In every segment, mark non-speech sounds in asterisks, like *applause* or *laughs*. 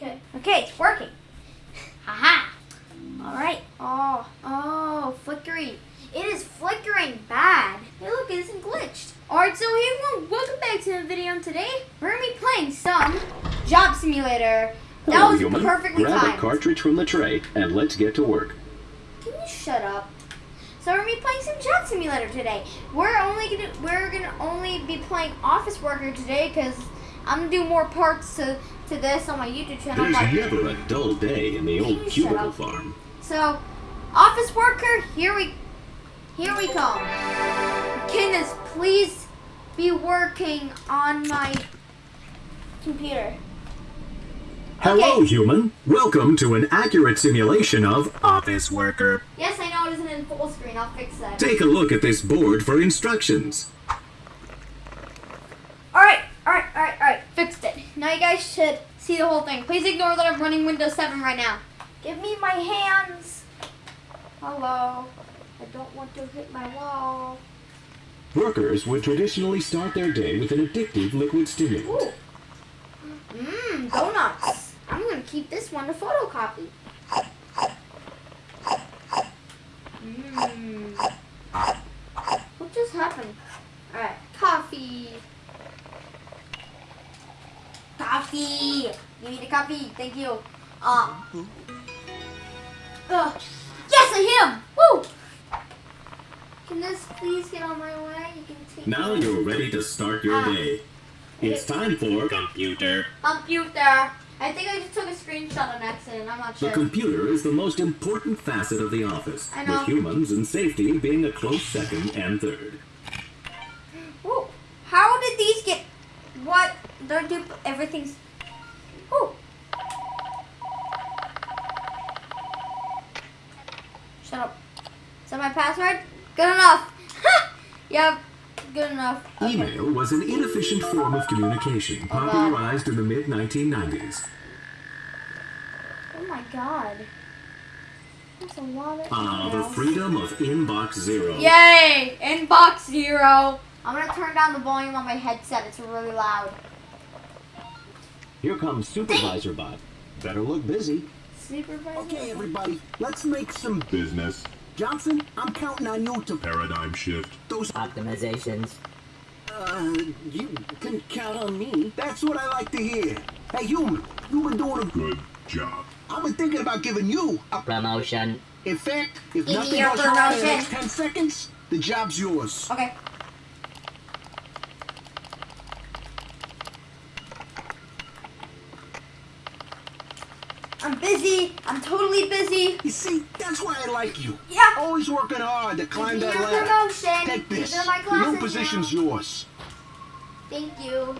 Okay. Okay, it's working. Haha. All right. Oh, oh, flickering. It is flickering bad. Hey, look, it isn't glitched. All right, so hey everyone, welcome back to the video. And today we're gonna be playing some Job Simulator. That Hello, was human. perfectly Grab timed. a cartridge from the tray and let's get to work. Can you shut up? So we're gonna be playing some Job Simulator today. We're only gonna we're gonna only be playing Office Worker today because I'm gonna do more parts to to this on my YouTube channel. There's never a dull day in the old cubicle farm. So, office worker, here we, here we come. Can please be working on my computer? Hello, Okay. human. Welcome to an accurate simulation of Office Worker. Yes, I know it isn't in full screen. I'll fix that. Take a look at this board for instructions. All right, all right, all right, all right. Fixed it. Now you guys should see the whole thing. Please ignore that I'm running Windows 7 right now. Give me my hands. Hello. I don't want to hit my wall. Workers would traditionally start their day with an addictive liquid stimulant. Ooh. Mmm, donuts. I'm gonna keep this one to photocopy. Mmm. What just happened? Alright, coffee. Coffee. Give me the coffee. Thank you. Um. Ugh. Yes, I hit him. Woo. Can this please get on my way? You can take Now it. you're ready to start your Ah. day. It's time for computer. Computer. I think I just took a screenshot on accident. I'm not sure. The computer is the most important facet of the office, I know. with humans and safety being a close second and third. Ooh, how did these get? They're do everything's. Ooh. Shut up. Is that my password? Good enough. *laughs* yep. Good enough. Okay. Email was an inefficient form of communication Oh, God. popularized in the mid 1990s. Oh my god. That's a lot of Ah, the freedom of Inbox Zero. Yay! Inbox zero. I'm gonna turn down the volume on my headset. It's really loud. Here comes Supervisor Bot. Better look busy. Supervisor. Okay, everybody, let's make some business. Johnson, I'm counting on you to paradigm shift those. optimizations. Uh, you can count on me. That's what I like to hear. Hey, human, you've been doing a good job. I've been thinking about giving you a. Promotion. In fact, if Give nothing your goes wrong in the next ten seconds, the job's yours. Okay. I'm busy. I'm totally busy. You see, that's why I like you. Yeah. Always working hard to climb that ladder. promotion. Take this. These The new position's now. yours. Thank you.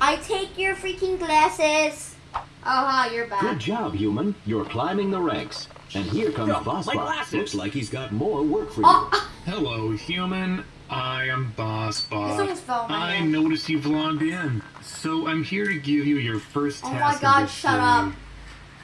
I take your freaking glasses. Oh, ha, you're back. Good job, human. You're climbing the ranks. And here comes Yo, Boss my Looks like he's got more work for uh, you. Oh, Hello, human. I am Boss Bot. This almost fell on my I hand. noticed you've logged in, so I'm here to give you your first Oh my task. of God, the shut up.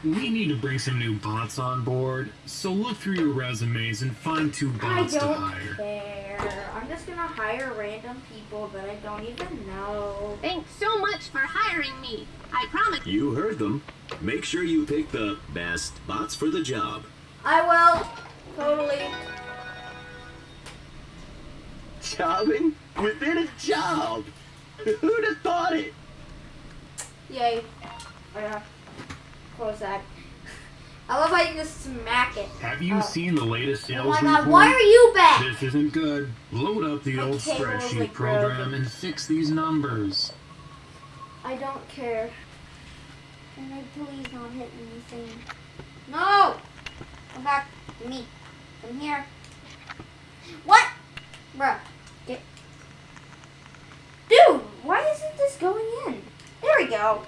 We need to bring some new bots on board, so look through your resumes and find two bots to don't hire. care. I'm just gonna hire random people that I don't even know. Thanks so much for hiring me. I promise. You heard them. Make sure you pick the best bots for the job. I will. Totally. Jobbing within a job. Who'd have thought it? Yay. Yeah. Close that. I love how you just smack it. Have you Oh. seen the latest oh sales report? Oh sales my report? god, why are you back? This isn't good. Load up the My old spreadsheet like, program broken. and fix these numbers. I don't care. Can I please not hit anything? No! Come back to me. Come here. What? Bruh. Get. Dude, why isn't this going in? There we go.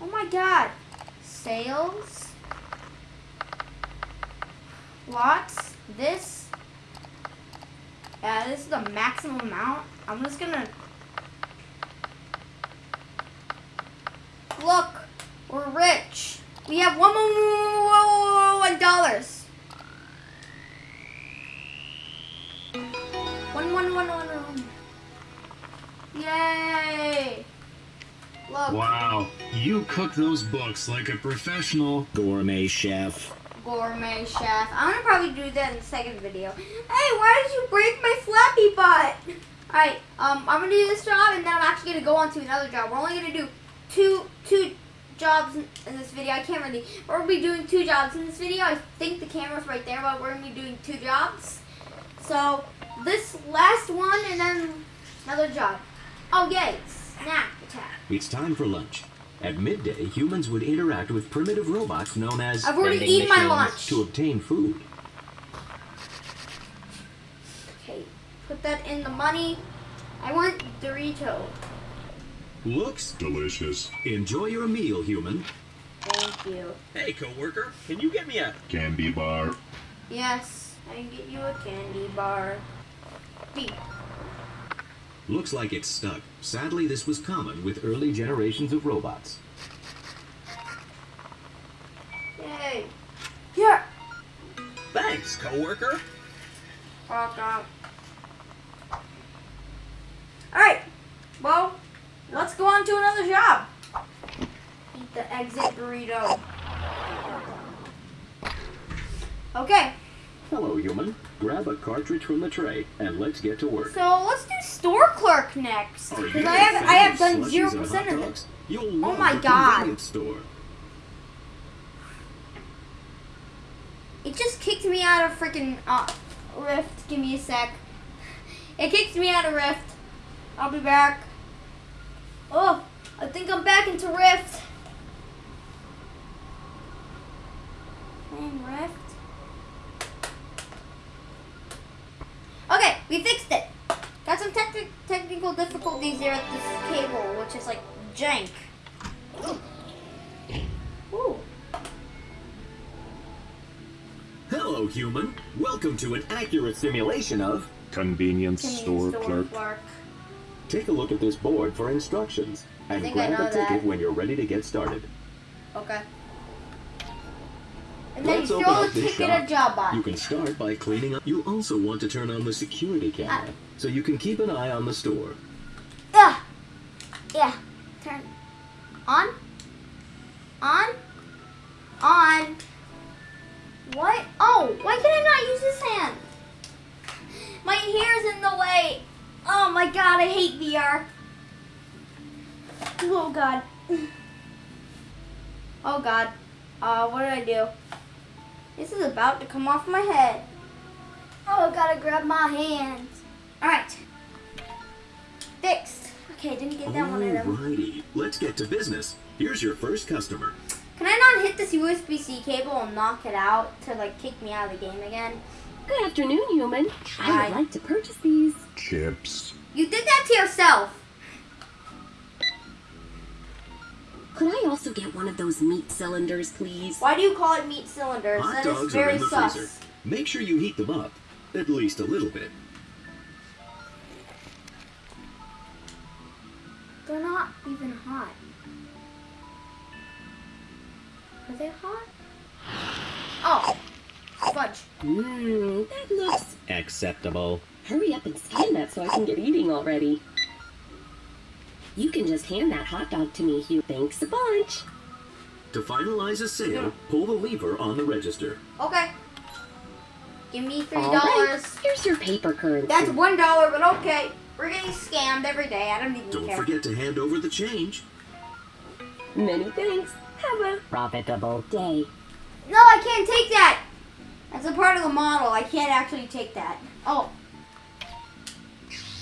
Oh my god. Sales. Lots. This. Yeah, this is the maximum amount. I'm just gonna Look, we're rich. We have one one dollars. One one one one one. Yay! Look, Wow, you cook those books like a professional. Gourmet chef. gourmet chef. I'm gonna probably do that in the second video. Hey, why did you break my flappy butt? Alright, um, I'm gonna do this job and then I'm actually gonna go on to another job. We're only gonna do two two jobs in, in this video. I can't really. We're gonna be doing two jobs in this video. I think the camera's right there, but we're gonna be doing two jobs. So this last one and then another job. Oh yay! Snack attack. It's time for lunch. At midday, humans would interact with primitive robots known as I've already vending eaten my machines lunch. to obtain food. Okay, put that in the money. I want Dorito. Looks delicious. Enjoy your meal, human. Thank you. Hey, coworker, can you get me a Candy bar. Yes, I can get you a candy bar. Beep. Looks like it's stuck. Sadly, this was common with early generations of robots. Yay. Here. thanks, coworker? Fuck out. Alright. Well, let's go on to another job. Eat the exit burrito. Okay, Hello, human. Grab a cartridge from the tray and let's get to work. so let's do store clerk next. Because I have I have done zero percent of it. love my God. store. It just kicked me out of freaking uh, Rift. Give me a sec. It kicked me out of Rift. I'll be back. Oh, I think I'm back into Rift. Playing Rift. Okay, we fixed it. Got some techni- technical difficulties there with this cable, which is like jank. Ooh. Hello, human. Welcome to an accurate simulation of. Convenience Convenience store clerk. Take a look at this board for instructions and grab know a ticket that. when you're ready to get started. Okay. And then Let's you open throw the up this ticket shop. at Jobbot. You can start by cleaning up. You also want to turn on the security camera Ah. so you can keep an eye on the store. Yeah. Turn. On. On. On. What? Oh, why can I not use this hand? My hair's in the way. Oh my god, I hate VR. Oh god. Oh god. Uh, what did I do? This is about to come off my head. Oh, I gotta grab my hands. Alright. Fixed. Okay, didn't get that one of them. Alrighty, let's get to business. Here's your first customer. Can I not hit this USB-C cable and knock it out to like kick me out of the game again? Good afternoon, human. I would like to purchase these. Chips. You did that to yourself. Could I also get one of those meat cylinders, please? Why do you call it meat cylinders? Hot that is dogs are very in the sus. freezer. Make sure you heat them up, at least a little bit. They're not even hot. Are they hot? Oh, fudge. Mmm, that looks. Acceptable. Hurry up and scan that so I can get eating already. You can just hand that hot dog to me, Hugh. Thanks a bunch. To finalize a sale, pull the lever on the register. Okay. Give me three All right, dollars. here's your paper currency. That's one dollar, but okay. We're getting scammed every day. I don't even Don't care. forget to hand over the change. Many thanks. Have a profitable day. No, I can't take that. That's a part of the model. I can't actually take that. Oh,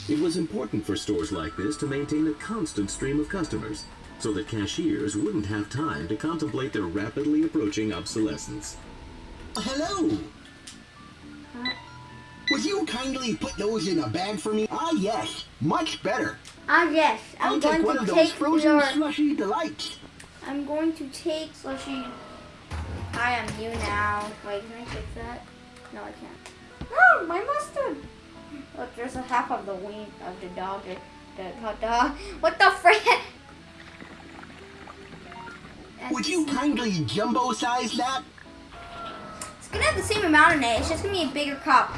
It was important for stores like this to maintain a constant stream of customers, so that cashiers wouldn't have time to contemplate their rapidly approaching obsolescence. Hello. Would you kindly put those in a bag for me? Ah, yes. Much better. ah yes. I'm I'll going take one to of those take frozen your. slushy delights. I'm going to take slushy. Hi, I'm you now. Wait, can I fix that? No, I can't. No, my mustard. Look, there's a half of the wing of the dog. The, the hot dog. What the frick? Would you kindly jumbo size that? It's gonna have the same amount in it. It's just gonna be a bigger cup.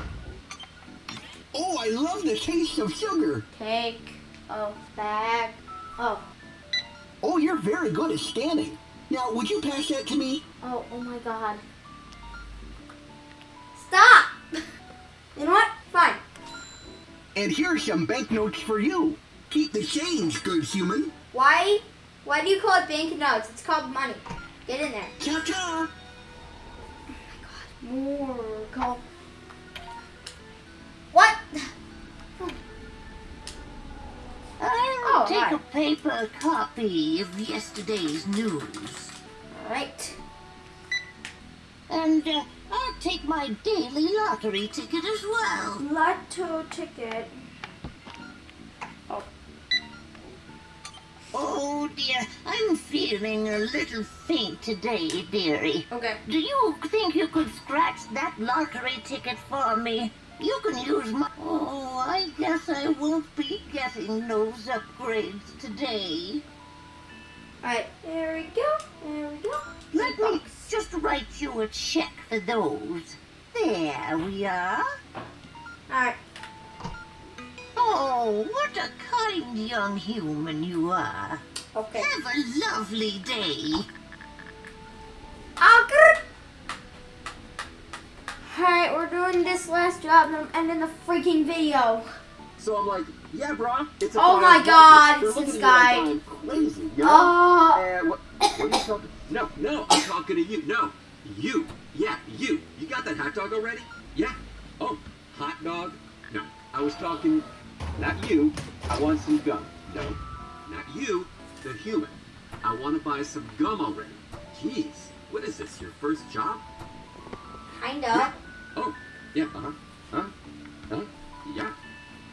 Oh, I love the taste of sugar. Take a oh, bag. Oh. Oh, you're very good at scanning. Now, would you pass that to me? Oh, oh my god. Stop! *laughs* You know what? Fine. And here's some banknotes for you. Keep the change, good human. Why? Why do you call it banknotes? It's called money. Get in there. Cha cha. Oh my god, more call. Paper copy of yesterday's news. Right. And uh, I'll take my daily lottery ticket as well. Lotto ticket. Oh dear, I'm feeling a little faint today, dearie. Okay. Do you think you could scratch that lottery ticket for me? You can use my. Oh, I guess I won't be getting those upgrades today. Alright. There we go. There we go. Let me just write you a check for those. There we are. Alright. Oh, what a kind young human you are. Okay. Have a lovely day. Doing this last job and I'm ending the freaking video. So I'm like, yeah, bro. It's a Oh my. God, it's this like guy. Crazy, you know? Oh. What, what are you talking? No, no, I'm talking to you. No, you. Yeah, you. You got that hot dog already? Yeah. Oh, hot dog? No, I was talking. Not you. I want some gum. No, not you. The human. I want to buy some gum already. Jeez, what is this? Your first job? Kinda. Oh, yeah, uh-huh. Huh? Huh? Yeah.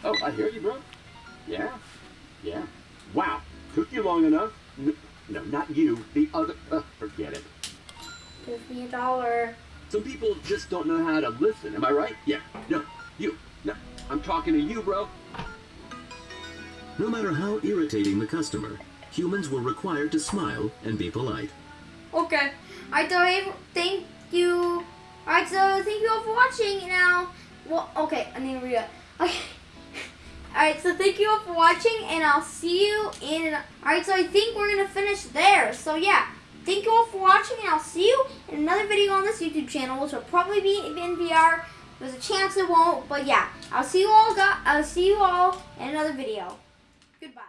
Oh, I hear you, bro. Yeah. Yeah. Wow. Took you long enough. No, no not you. The other. Uh, forget it. Give me a dollar. Some people just don't know how to listen. Am I right? Yeah. No. You. No. I'm talking to you, bro. No matter how irritating the customer, humans were required to smile and be polite. Okay. I don't even you. For watching. Now, well, okay, I need to read it. Okay. *laughs* Alright, so thank you all for watching, and I'll see you in. Alright, so I think we're gonna finish there. So yeah, thank you all for watching, and I'll see you in another video on this YouTube channel, which will probably be in VR. There's a chance it won't, but yeah, I'll see you all. I'll see you all in another video. Goodbye.